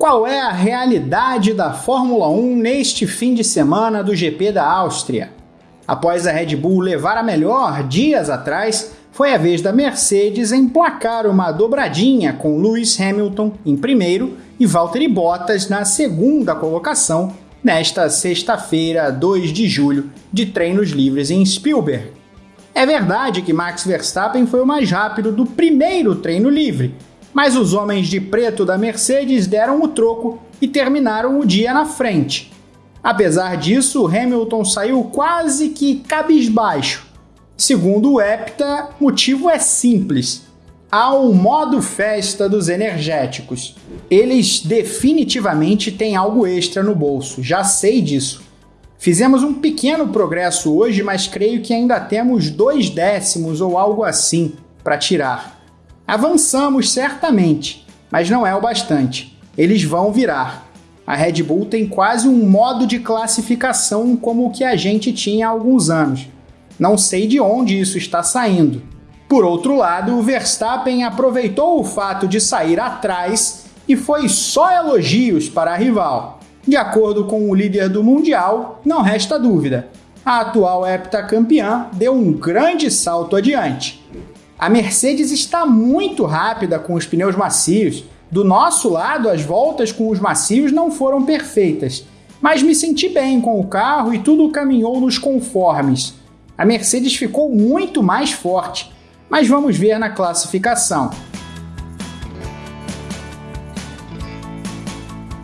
Qual é a realidade da Fórmula 1 neste fim de semana do GP da Áustria? Após a Red Bull levar a melhor dias atrás, foi a vez da Mercedes emplacar uma dobradinha com Lewis Hamilton em primeiro e Valtteri Bottas na segunda colocação nesta sexta-feira, 2 de julho, de treinos livres em Spielberg. É verdade que Max Verstappen foi o mais rápido do primeiro treino livre, mas os homens de preto da Mercedes deram o troco e terminaram o dia na frente. Apesar disso, Hamilton saiu quase que cabisbaixo. Segundo o Hepta, motivo é simples. Há um modo festa dos energéticos. Eles definitivamente têm algo extra no bolso, já sei disso. Fizemos um pequeno progresso hoje, mas creio que ainda temos dois décimos ou algo assim para tirar. Avançamos certamente, mas não é o bastante. Eles vão virar. A Red Bull tem quase um modo de classificação como o que a gente tinha há alguns anos. Não sei de onde isso está saindo. Por outro lado, o Verstappen aproveitou o fato de sair atrás e foi só elogios para a rival. De acordo com o líder do Mundial, não resta dúvida. A atual heptacampeã deu um grande salto adiante. A Mercedes está muito rápida com os pneus macios. Do nosso lado, as voltas com os macios não foram perfeitas, mas me senti bem com o carro e tudo caminhou nos conformes. A Mercedes ficou muito mais forte, mas vamos ver na classificação.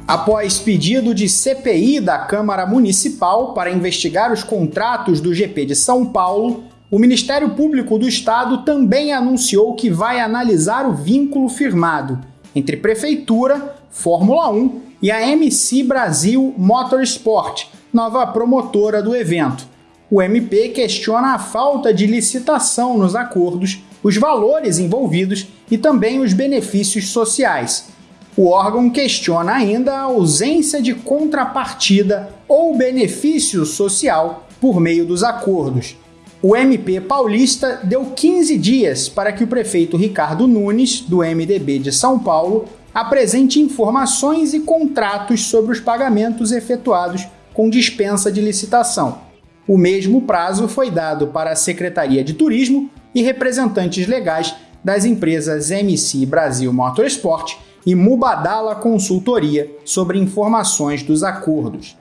Após pedido de CPI da Câmara Municipal para investigar os contratos do GP de São Paulo, o Ministério Público do Estado também anunciou que vai analisar o vínculo firmado entre Prefeitura, Fórmula 1 e a MC Brasil Motorsport, nova promotora do evento. O MP questiona a falta de licitação nos acordos, os valores envolvidos e também os benefícios sociais. O órgão questiona ainda a ausência de contrapartida ou benefício social por meio dos acordos o MP paulista deu 15 dias para que o prefeito Ricardo Nunes, do MDB de São Paulo, apresente informações e contratos sobre os pagamentos efetuados com dispensa de licitação. O mesmo prazo foi dado para a Secretaria de Turismo e representantes legais das empresas MC Brasil Motorsport e Mubadala Consultoria sobre informações dos acordos.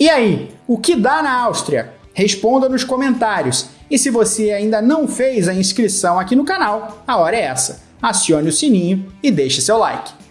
E aí, o que dá na Áustria? Responda nos comentários. E se você ainda não fez a inscrição aqui no canal, a hora é essa. Acione o sininho e deixe seu like.